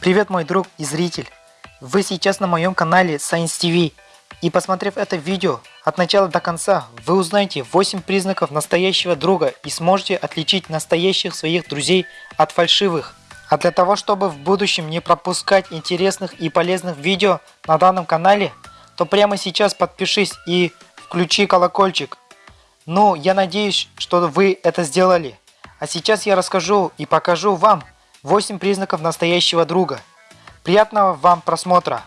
Привет, мой друг и зритель! Вы сейчас на моем канале Science TV. И посмотрев это видео от начала до конца, вы узнаете 8 признаков настоящего друга и сможете отличить настоящих своих друзей от фальшивых. А для того, чтобы в будущем не пропускать интересных и полезных видео на данном канале, то прямо сейчас подпишись и включи колокольчик. Ну, я надеюсь, что вы это сделали. А сейчас я расскажу и покажу вам 8 признаков настоящего друга. Приятного вам просмотра!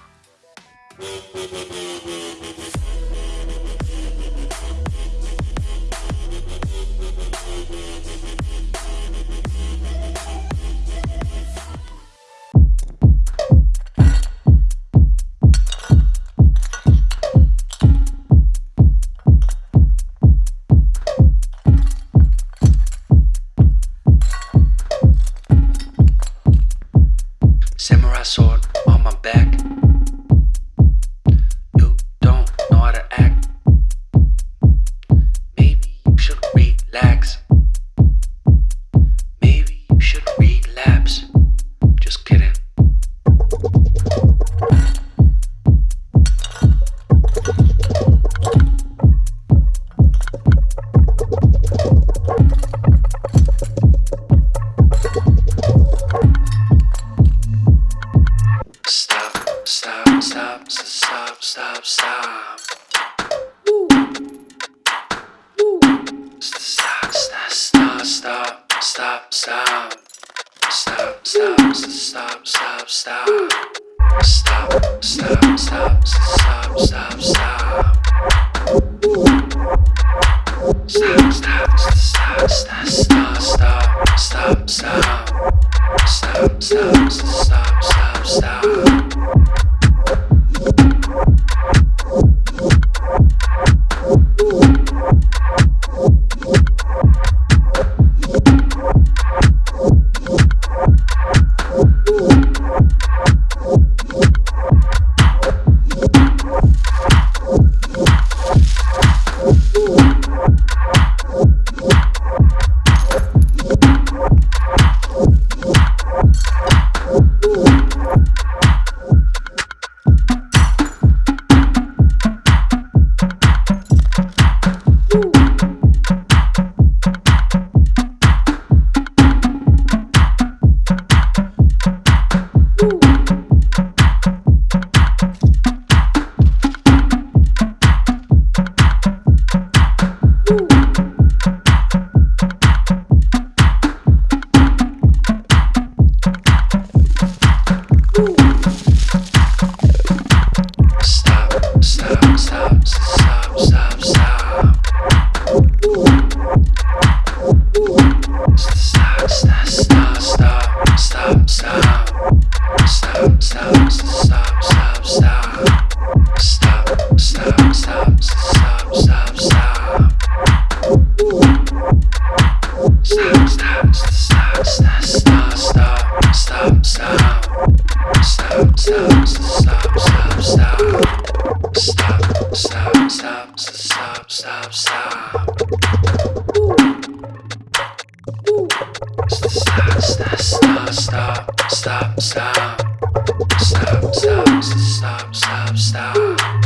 I. stop, stop, stop, stop, stop. Stop, stop, stop, stop, stop, stop. Stop, stop, stop, stop, stop. Stop, stop, stop, stop, stop, stop. Stop, stop, stop, stop, stop. Stop, stop, stop, stop, stop, stop, stop, stop, stop, stop, stop. Stop. Stop. Stop.